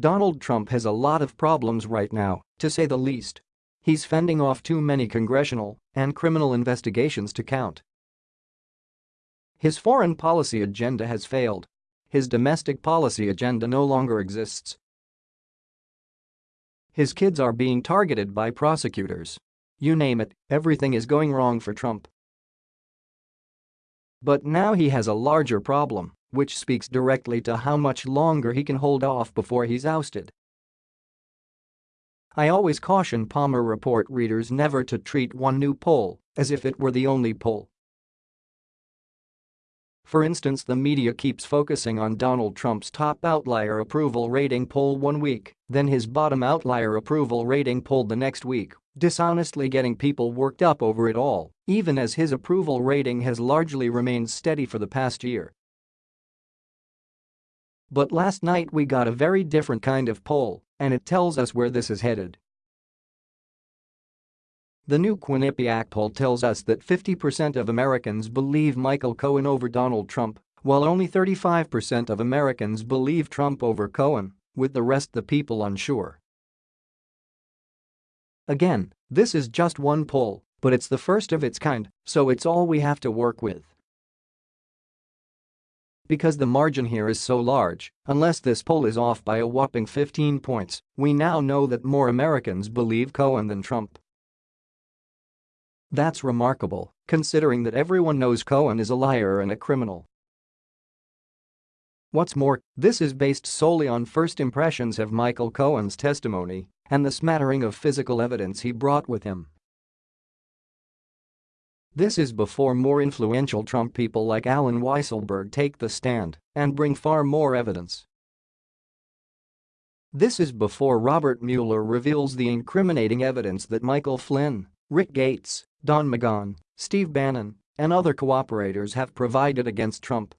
Donald Trump has a lot of problems right now, to say the least. He's fending off too many congressional and criminal investigations to count. His foreign policy agenda has failed. His domestic policy agenda no longer exists. His kids are being targeted by prosecutors. You name it, everything is going wrong for Trump. But now he has a larger problem which speaks directly to how much longer he can hold off before he's ousted. I always caution Palmer Report readers never to treat one new poll as if it were the only poll. For instance the media keeps focusing on Donald Trump's top outlier approval rating poll one week, then his bottom outlier approval rating poll the next week, dishonestly getting people worked up over it all, even as his approval rating has largely remained steady for the past year. But last night we got a very different kind of poll, and it tells us where this is headed. The new Quinnipiac poll tells us that 50% of Americans believe Michael Cohen over Donald Trump, while only 35% of Americans believe Trump over Cohen, with the rest the people unsure. Again, this is just one poll, but it's the first of its kind, so it's all we have to work with. Because the margin here is so large, unless this poll is off by a whopping 15 points, we now know that more Americans believe Cohen than Trump. That's remarkable, considering that everyone knows Cohen is a liar and a criminal. What's more, this is based solely on first impressions of Michael Cohen's testimony and the smattering of physical evidence he brought with him. This is before more influential Trump people like Allen Weisselberg take the stand and bring far more evidence. This is before Robert Mueller reveals the incriminating evidence that Michael Flynn, Rick Gates, Don McGahn, Steve Bannon, and other cooperators have provided against Trump.